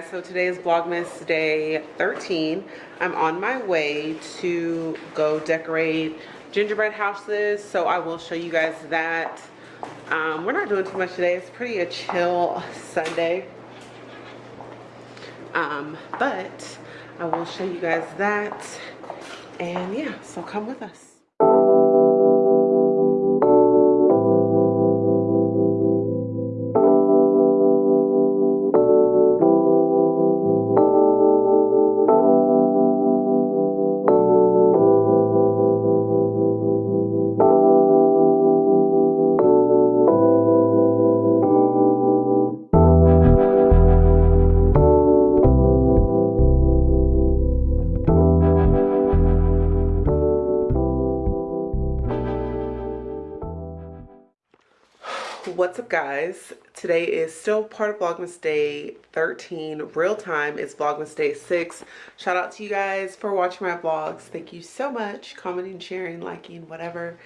guys so today is vlogmas day 13 i'm on my way to go decorate gingerbread houses so i will show you guys that. Um, we're not doing too much today. It's pretty a chill sunday. Um, but i will show you guys that. And yeah so come with us what's up guys? Today is still part of vlogmas day 13 real time is vlogmas day 6 shout out to you guys for watching my vlogs. Thank you so much. Commenting sharing liking whatever.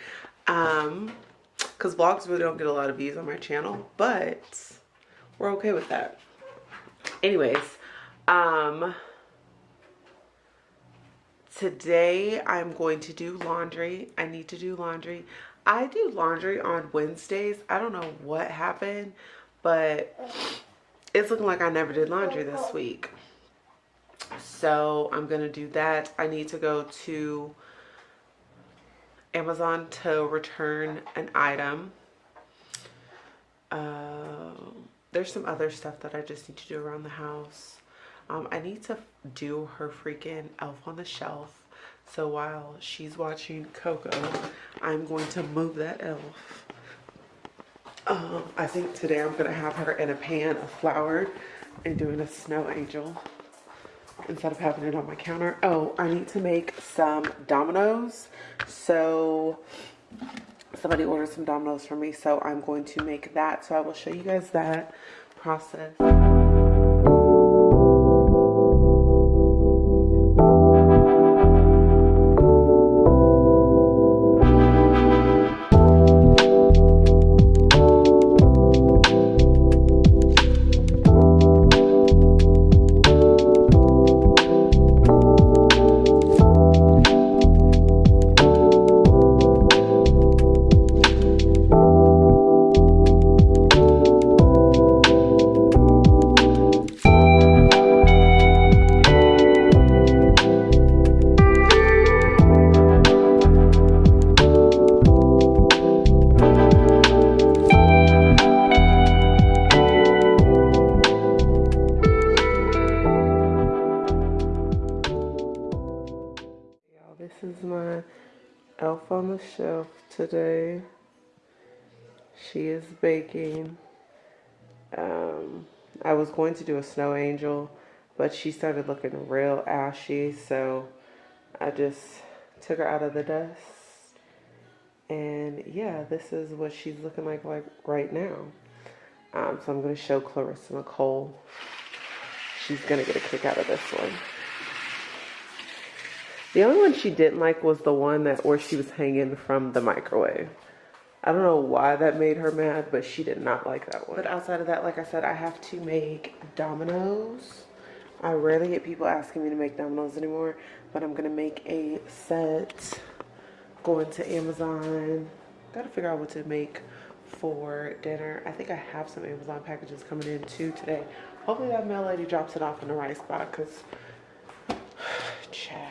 Um because vlogs really don't get a lot of views on my channel but we're okay with that. Anyways um today i'm going to do laundry. I need to do laundry I do laundry on Wednesdays. I don't know what happened, but it's looking like I never did laundry this week. So I'm going to do that. I need to go to Amazon to return an item. Uh, there's some other stuff that I just need to do around the house. Um, I need to do her freaking elf on the shelf so while she's watching Coco, I'm going to move that elf. Um, I think today I'm going to have her in a pan of flour and doing a snow angel instead of having it on my counter. Oh, I need to make some Dominoes. So somebody ordered some Dominoes for me. So I'm going to make that. So I will show you guys that process. Elf on the shelf today. She is baking. Um, I was going to do a snow angel, but she started looking real ashy, so I just took her out of the dust. And yeah, this is what she's looking like like right now. Um, so I'm going to show Clarissa Nicole. She's going to get a kick out of this one. The only one she didn't like was the one that where she was hanging from the microwave. I don't know why that made her mad, but she did not like that one. But outside of that, like I said, I have to make Dominoes. I rarely get people asking me to make Dominoes anymore, but I'm gonna make a set. Going to Amazon. Gotta figure out what to make for dinner. I think I have some Amazon packages coming in too today. Hopefully that mail lady drops it off in the right spot because, Chad.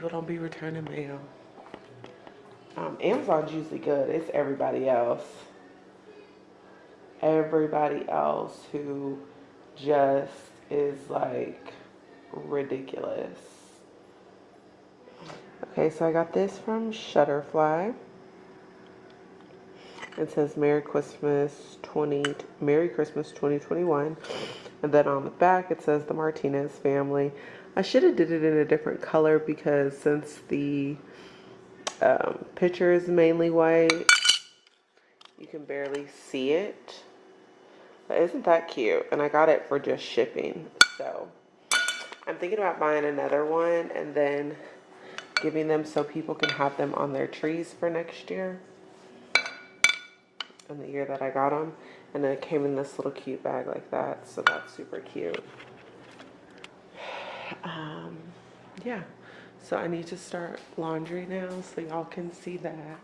People don't be returning mail. Um, Amazon's usually good. It's everybody else. Everybody else who just is like ridiculous. Okay, so I got this from Shutterfly. It says Merry Christmas 20 Merry Christmas 2021. And then on the back it says the Martinez family. I should have did it in a different color because since the um, picture is mainly white, you can barely see it. But isn't that cute? And I got it for just shipping. So I'm thinking about buying another one and then giving them so people can have them on their trees for next year. And the year that I got them. And then it came in this little cute bag like that. So that's super cute. Um, yeah. So I need to start laundry now so y'all can see that.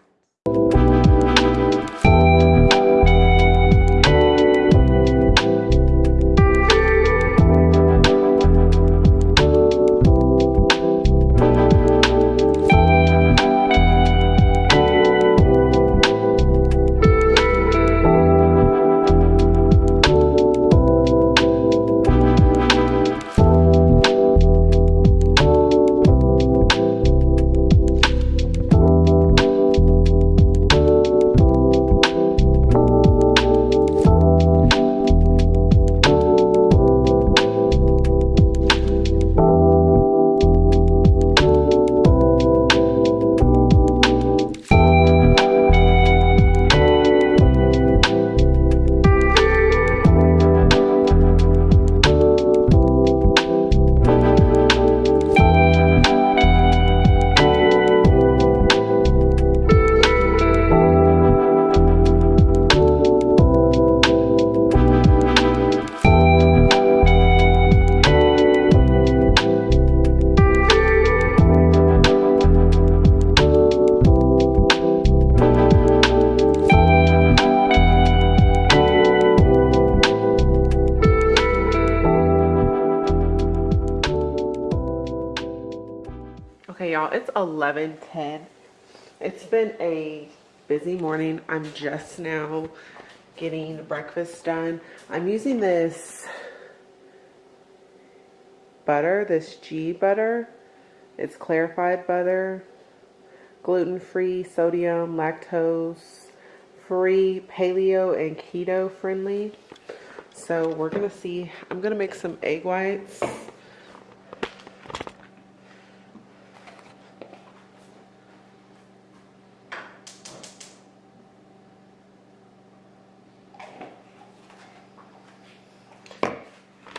Y'all it's 11 10 it's been a busy morning. I'm just now getting breakfast done. I'm using this butter this ghee butter. It's clarified butter gluten-free sodium lactose free paleo and keto friendly so we're gonna see i'm gonna make some egg whites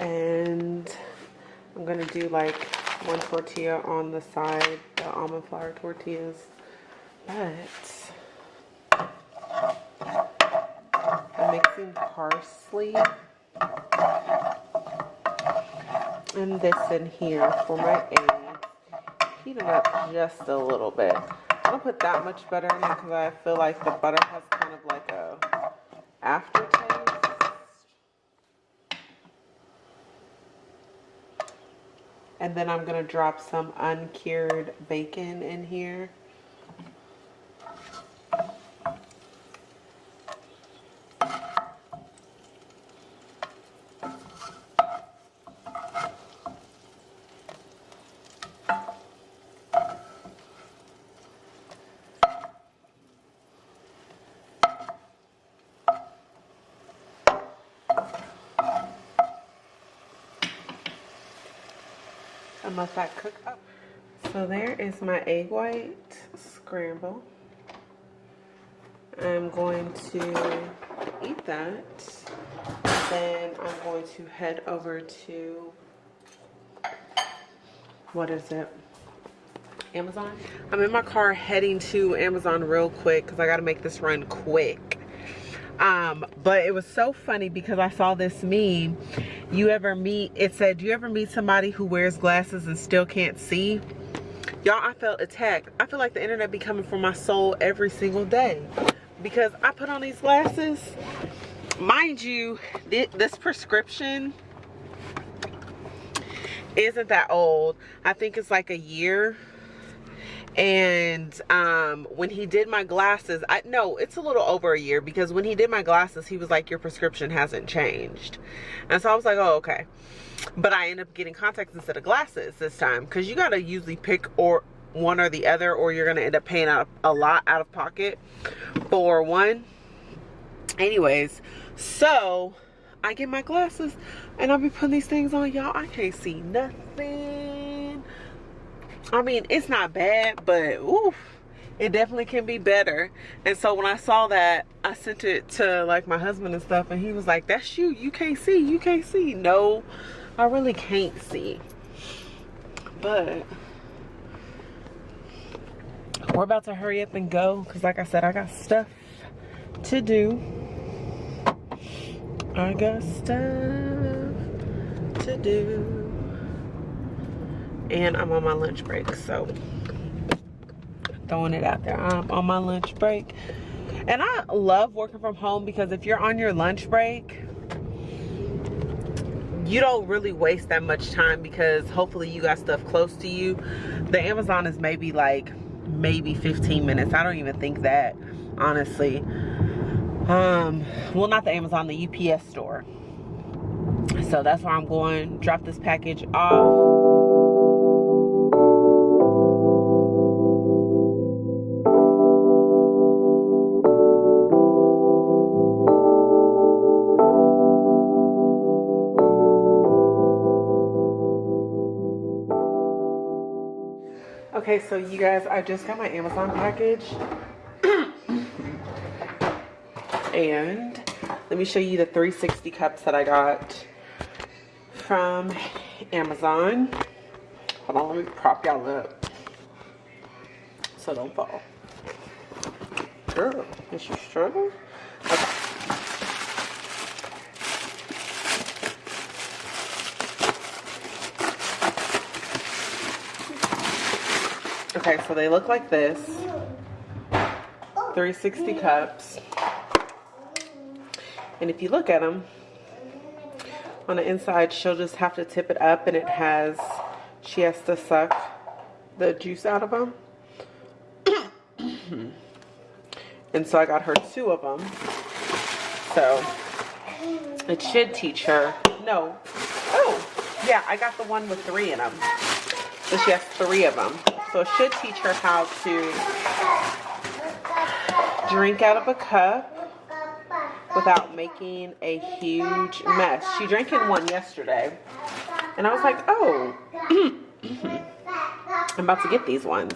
and I'm gonna like one tortilla on the side, the almond flour tortillas. But I'm mixing parsley and this in here for my eggs. Heat them up just a little bit. I don't put that much butter in it because I feel like the butter has kind of like a aftertaste. And then I'm going to drop some uncured bacon in here. Let that cook up. So there is my egg white scramble. I'm going to eat that. Then I'm going to head over to, what is it? Amazon. I'm in my car heading to Amazon real quick because I got to make this run quick. Um, but it was so funny because I saw this meme you ever meet it said do you ever meet somebody who wears glasses and still can't see? Y'all i felt attacked. I feel like the internet be coming for my soul every single day because i put on these glasses. Mind you this prescription isn't that old. I think it's like a year and um, when he did my glasses i no it's a little over a year because when he did my glasses he was like your prescription hasn't changed. And so i was like oh okay. But i end up getting contacts instead of glasses this time because you got to usually pick or one or the other or you're gonna end up paying out a lot out of pocket for one. Anyways so i get my glasses and i'll be putting these things on y'all. I can't see nothing I mean, it's not bad, but oof, it definitely can be better. And so when I saw that, I sent it to like my husband and stuff, and he was like, "That's you. You can't see. You can't see." No, I really can't see. But we're about to hurry up and go because, like I said, I got stuff to do. I got stuff to do. And I'm on my lunch break, so throwing it out there. I'm on my lunch break. And I love working from home because if you're on your lunch break, you don't really waste that much time because hopefully you got stuff close to you. The Amazon is maybe like maybe 15 minutes. I don't even think that, honestly. Um, well, not the Amazon, the UPS store. So that's where I'm going. Drop this package off. Okay, so you guys, I just got my Amazon package. and let me show you the 360 cups that I got from Amazon. Hold on, let me prop y'all up so don't fall. Girl, is you struggling? Okay, so they look like this. 360 cups. And if you look at them, on the inside, she'll just have to tip it up and it has, she has to suck the juice out of them. and so I got her two of them. So it should teach her, no. Oh, yeah, I got the one with three in them. So she has three of them. So it should teach her how to drink out of a cup without making a huge mess. She drank in one yesterday. And I was like, oh, I'm about to get these ones.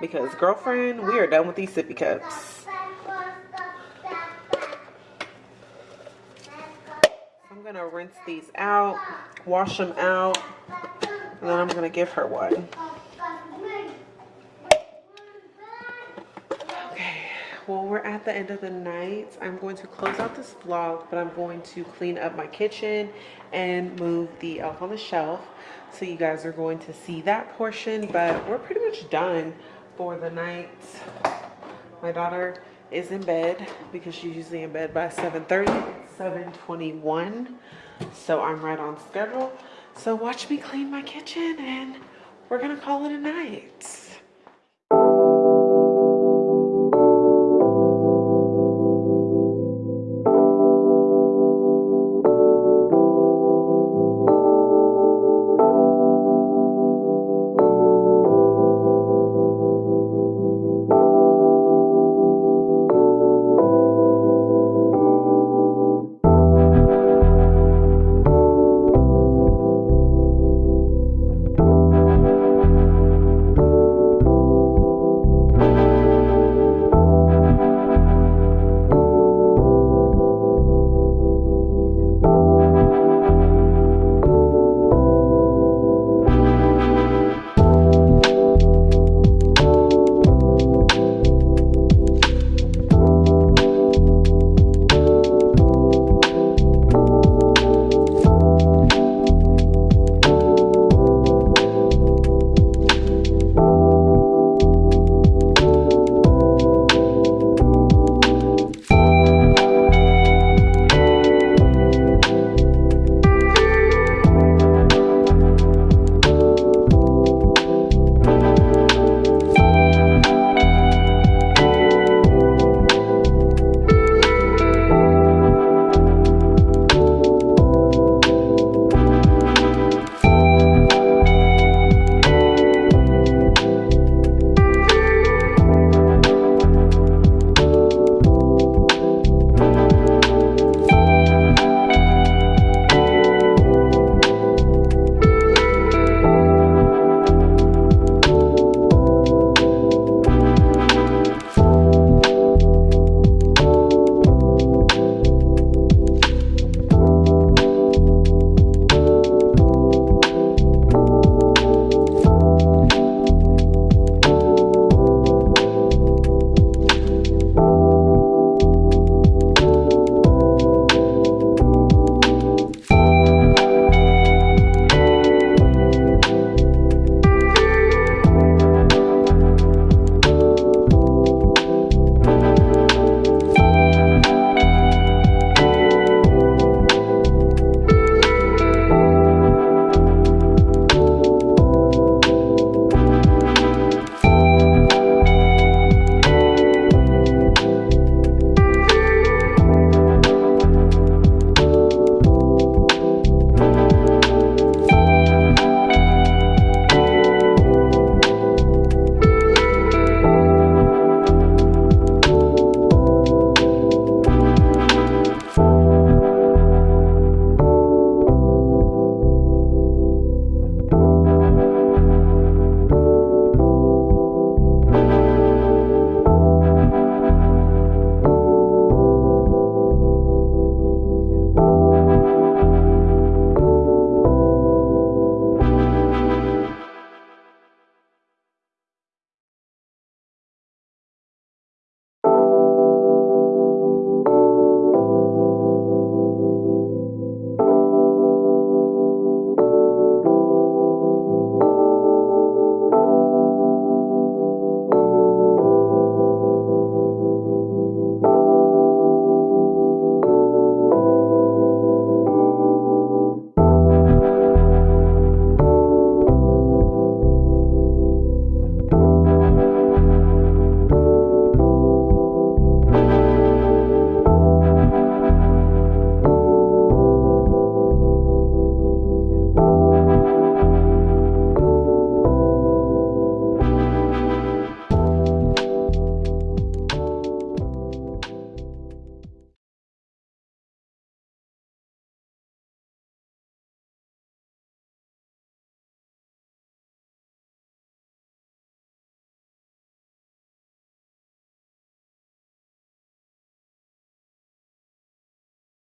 Because girlfriend, we are done with these sippy cups. I'm to rinse these out, wash them out, and then I'm to give her one. Well we're at the end of the night i'm going to close out this vlog but i'm going to clean up my kitchen and move the elf on the shelf so you guys are going to see that portion but we're pretty much done for the night my daughter is in bed because she's usually in bed by 7:30. 7:21. so i'm right on schedule so watch me clean my kitchen and we're gonna call it a night